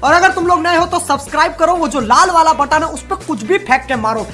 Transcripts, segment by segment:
और अगर तुम लोग नए हो तो सब्सक्राइब करो, वो जो लाल वाला बटन है, उस पर कुछ भी फेंक के मारो।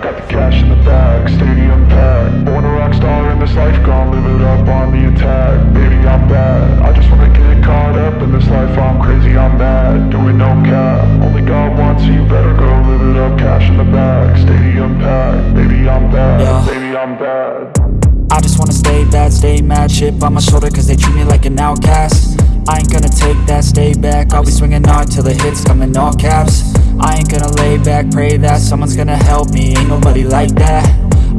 Got the cash in the bag, stadium packed. Born a rock star in this life, gon' live it up on the attack. Baby, I'm bad. I just wanna get caught up in this life. I'm crazy, I'm mad. Doing no cap. Only God wants you better go live it up. Cash in the bag, stadium packed. Baby, I'm bad. Yeah. Baby, I'm bad. I just wanna stay bad, stay mad Chip on my shoulder cause they treat me like an outcast I ain't gonna take that, stay back I'll be swinging hard till the hits come in all caps I ain't gonna lay back, pray that someone's gonna help me. Ain't nobody like that.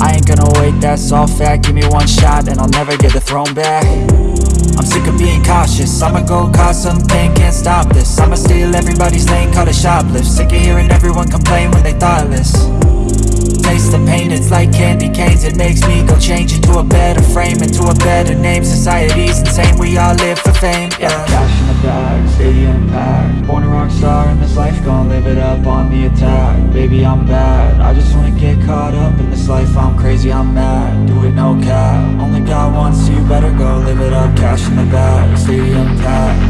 I ain't gonna wait, that's all fact. Give me one shot and I'll never get the throne back. I'm sick of being cautious. I'ma go cause something, can't stop this. I'ma steal everybody's lane, call it shoplift. Sick of hearing everyone complain when they thoughtless. Taste the pain, it's like candy canes. It makes me go change into a better frame Into a better name, society's insane We all live for fame, yeah In stadium packed Born a rock star in this life, gon' live it up on the attack. Baby, I'm bad, I just wanna get caught up in this life. I'm crazy, I'm mad, do it no cap. Only God wants you, better go live it up. Cash in the bag, stadium packed